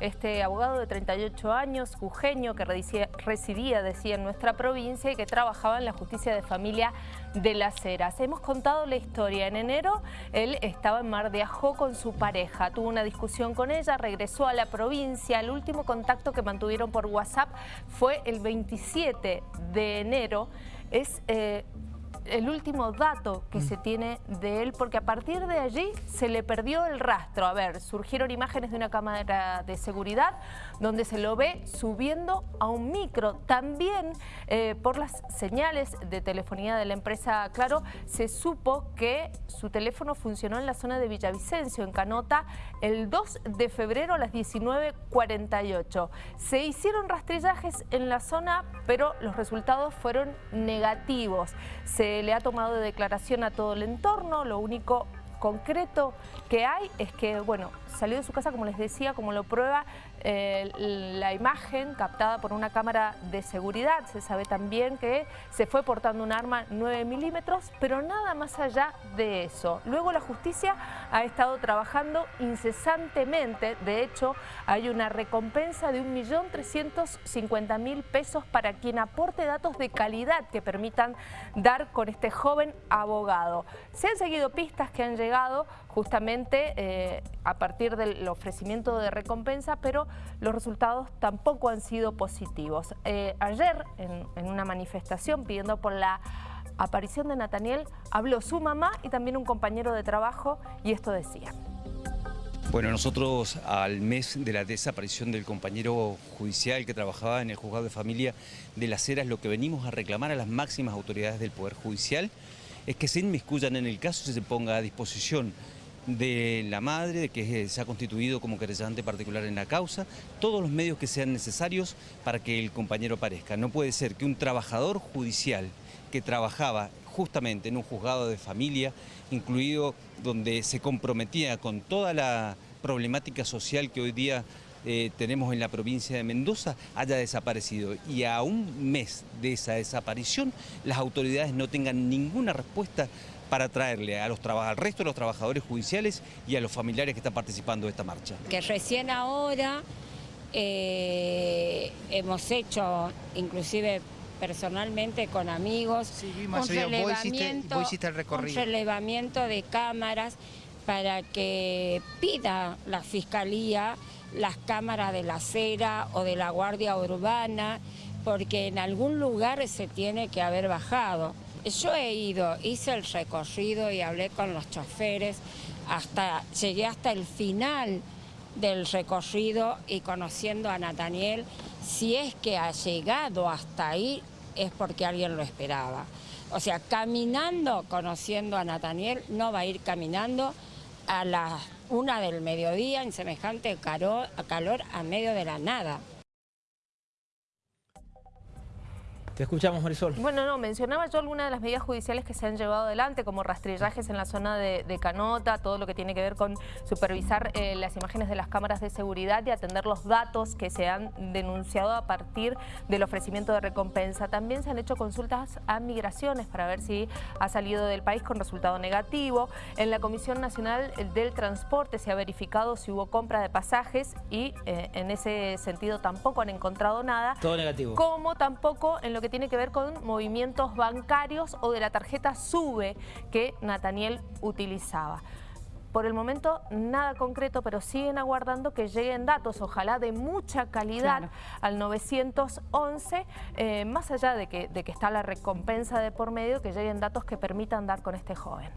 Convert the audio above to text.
este abogado de 38 años, jujeño, que residía, decía, en nuestra provincia y que trabajaba en la justicia de familia de Las Heras. Hemos contado la historia. En enero él estaba en Mar de Ajó con su pareja, tuvo una discusión con ella, regresó a la provincia. El último contacto que mantuvieron por WhatsApp fue el 27 de enero. Es... Eh, el último dato que se tiene de él, porque a partir de allí se le perdió el rastro. A ver, surgieron imágenes de una cámara de seguridad donde se lo ve subiendo a un micro. También eh, por las señales de telefonía de la empresa Claro, se supo que su teléfono funcionó en la zona de Villavicencio, en Canota, el 2 de febrero a las 19.48. Se hicieron rastrillajes en la zona, pero los resultados fueron negativos. Se le ha tomado de declaración a todo el entorno, lo único concreto que hay es que, bueno, salió de su casa, como les decía, como lo prueba eh, la imagen captada por una cámara de seguridad. Se sabe también que se fue portando un arma 9 milímetros, pero nada más allá de eso. Luego la justicia ha estado trabajando incesantemente. De hecho, hay una recompensa de 1.350.000 pesos para quien aporte datos de calidad que permitan dar con este joven abogado. Se han seguido pistas que han llegado justamente eh, a partir del ofrecimiento de recompensa, pero los resultados tampoco han sido positivos. Eh, ayer, en, una manifestación pidiendo por la aparición de Nathaniel, habló su mamá y también un compañero de trabajo y esto decía. Bueno, nosotros al mes de la desaparición del compañero judicial que trabajaba en el juzgado de familia de Las Heras, lo que venimos a reclamar a las máximas autoridades del Poder Judicial es que se inmiscuyan en el caso y se ponga a disposición de la madre, que se ha constituido como querellante particular en la causa, todos los medios que sean necesarios para que el compañero aparezca. No puede ser que un trabajador judicial que trabajaba justamente en un juzgado de familia, incluido donde se comprometía con toda la problemática social que hoy día eh, tenemos en la provincia de Mendoza haya desaparecido y a un mes de esa desaparición las autoridades no tengan ninguna respuesta para traerle a los, al resto de los trabajadores judiciales y a los familiares que están participando de esta marcha. Que recién ahora eh, hemos hecho, inclusive personalmente con amigos, un, relevamiento, un relevamiento de cámaras para que pida la Fiscalía las cámaras de la acera o de la Guardia Urbana, porque en algún lugar se tiene que haber bajado. Yo he ido, hice el recorrido y hablé con los choferes, hasta, llegué hasta el final del recorrido y conociendo a Nathaniel, si es que ha llegado hasta ahí es porque alguien lo esperaba. O sea, caminando, conociendo a Nathaniel, no va a ir caminando a las una del mediodía en semejante calor, calor a medio de la nada. Te escuchamos, Marisol. Bueno, no, mencionaba yo algunas de las medidas judiciales que se han llevado adelante, como rastrillajes en la zona de, Canota, todo lo que tiene que ver con supervisar eh, las imágenes de las cámaras de seguridad y atender los datos que se han denunciado a partir del ofrecimiento de recompensa. También se han hecho consultas a migraciones para ver si ha salido del país con resultado negativo. En la Comisión Nacional del Transporte se ha verificado si hubo compra de pasajes y eh, en ese sentido tampoco han encontrado nada. Todo negativo. Como tampoco en lo que tiene que ver con movimientos bancarios o de la tarjeta SUBE que Nathaniel utilizaba. Por el momento nada concreto, pero siguen aguardando que lleguen datos, ojalá de mucha calidad, al 911, eh, más allá de que, de que está la recompensa de por medio, que lleguen datos que permitan dar con este joven.